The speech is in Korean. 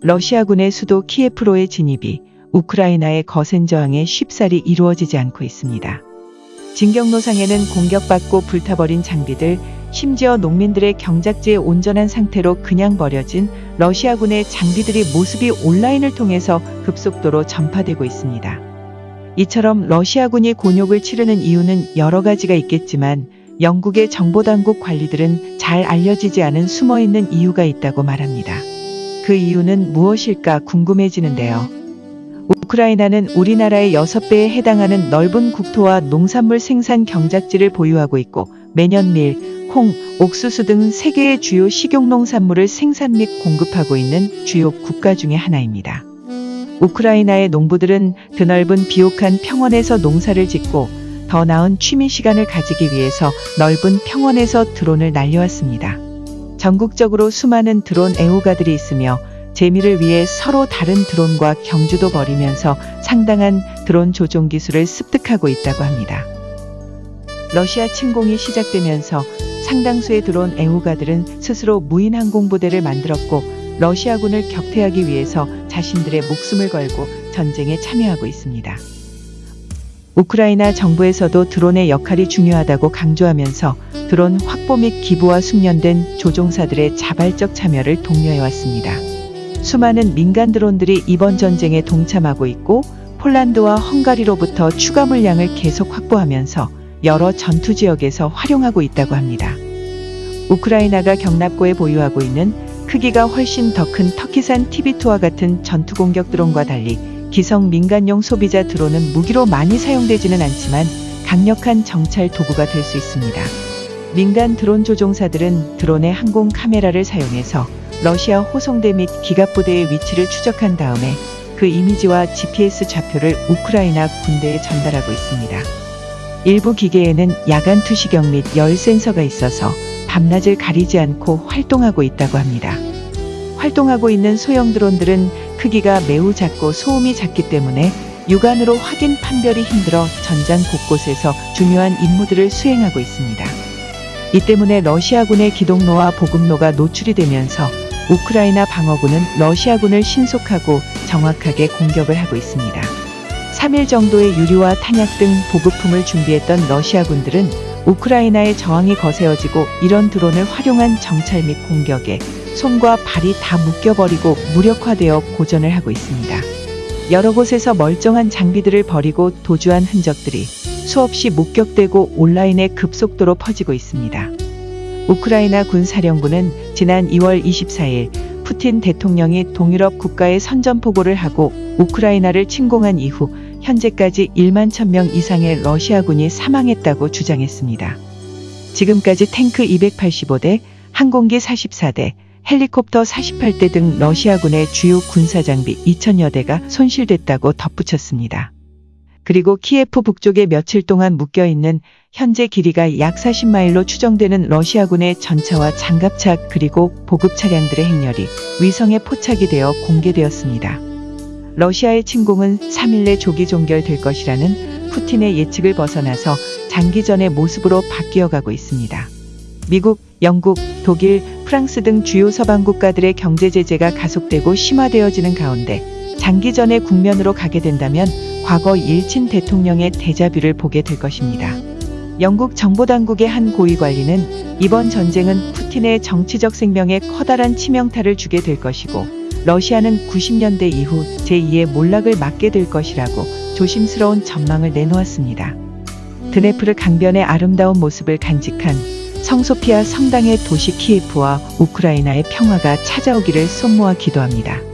러시아군의 수도 키예프로의 진입이 우크라이나의 거센 저항에 쉽사리 이루어지지 않고 있습니다. 진격로상에는 공격받고 불타버린 장비들, 심지어 농민들의 경작지에 온전한 상태로 그냥 버려진 러시아군의 장비들이 모습이 온라인을 통해서 급속도로 전파되고 있습니다. 이처럼 러시아군이 곤욕을 치르는 이유는 여러 가지가 있겠지만 영국의 정보당국 관리들은 잘 알려지지 않은 숨어있는 이유가 있다고 말합니다. 그 이유는 무엇일까 궁금해지는데요. 우크라이나는 우리나라의 6배에 해당하는 넓은 국토와 농산물 생산 경작지를 보유하고 있고 매년 밀, 콩, 옥수수 등 세계의 주요 식용농산물을 생산 및 공급하고 있는 주요 국가 중의 하나입니다. 우크라이나의 농부들은 드넓은 비옥한 평원에서 농사를 짓고 더 나은 취미 시간을 가지기 위해서 넓은 평원에서 드론을 날려왔습니다. 전국적으로 수많은 드론 애호가들이 있으며 재미를 위해 서로 다른 드론과 경주도 벌이면서 상당한 드론 조종 기술을 습득하고 있다고 합니다. 러시아 침공이 시작되면서 상당수의 드론 애호가들은 스스로 무인 항공부대를 만들었고 러시아군을 격퇴하기 위해서 자신들의 목숨을 걸고 전쟁에 참여하고 있습니다. 우크라이나 정부에서도 드론의 역할이 중요하다고 강조하면서 드론 확보 및 기부와 숙련된 조종사들의 자발적 참여를 독려해왔습니다. 수많은 민간 드론들이 이번 전쟁에 동참하고 있고 폴란드와 헝가리로부터 추가 물량을 계속 확보하면서 여러 전투 지역에서 활용하고 있다고 합니다. 우크라이나가 경납고에 보유하고 있는 크기가 훨씬 더 큰 터키산 TB2와 같은 전투 공격 드론과 달리 기성 민간용 소비자 드론은 무기로 많이 사용되지는 않지만 강력한 정찰 도구가 될 수 있습니다. 민간 드론 조종사들은 드론의 항공 카메라를 사용해서 러시아 호송대 및 기갑부대의 위치를 추적한 다음에 그 이미지와 GPS 좌표를 우크라이나 군대에 전달하고 있습니다. 일부 기계에는 야간 투시경 및 열 센서가 있어서 밤낮을 가리지 않고 활동하고 있다고 합니다. 활동하고 있는 소형 드론들은 크기가 매우 작고 소음이 작기 때문에 육안으로 확인 판별이 힘들어 전장 곳곳에서 중요한 임무들을 수행하고 있습니다. 이 때문에 러시아군의 기동로와 보급로가 노출이 되면서 우크라이나 방어군은 러시아군을 신속하고 정확하게 공격을 하고 있습니다. 3일 정도의 유류와 탄약 등 보급품을 준비했던 러시아군들은 우크라이나의 저항이 거세어지고 이런 드론을 활용한 정찰 및 공격에 손과 발이 다 묶여버리고 무력화되어 고전을 하고 있습니다. 여러 곳에서 멀쩡한 장비들을 버리고 도주한 흔적들이 수없이 목격되고 온라인에 급속도로 퍼지고 있습니다. 우크라이나 군사령부는 지난 2월 24일 푸틴 대통령이 동유럽 국가에 선전포고를 하고 우크라이나를 침공한 이후 현재까지 1만 1000명 이상의 러시아군이 사망했다고 주장했습니다. 지금까지 탱크 285대, 항공기 44대, 헬리콥터 48대 등 러시아군의 주요 군사장비 2000여 대가 손실됐다고 덧붙였습니다. 그리고 키예프 북쪽에 며칠 동안 묶여있는 현재 길이가 약 40마일로 추정되는 러시아군의 전차와 장갑차 그리고 보급 차량들의 행렬이 위성에 포착이 되어 공개되었습니다. 러시아의 침공은 3일 내 조기 종결될 것이라는 푸틴의 예측을 벗어나서 장기전의 모습으로 바뀌어가고 있습니다. 미국, 영국, 독일, 프랑스 등 주요 서방 국가들의 경제 제재가 가속되고 심화되어지는 가운데 장기전의 국면으로 가게 된다면 과거 일친 대통령의 대자뷰를 보게 될 것입니다. 영국 정보당국의 한 고위 관리는 이번 전쟁은 푸틴의 정치적 생명에 커다란 치명타를 주게 될 것이고 러시아는 90년대 이후 제2의 몰락을 맞게 될 것이라고 조심스러운 전망을 내놓았습니다. 드네프르 강변의 아름다운 모습을 간직한 성소피아 성당의 도시 키예프와 우크라이나의 평화가 찾아오기를 손모아 기도합니다.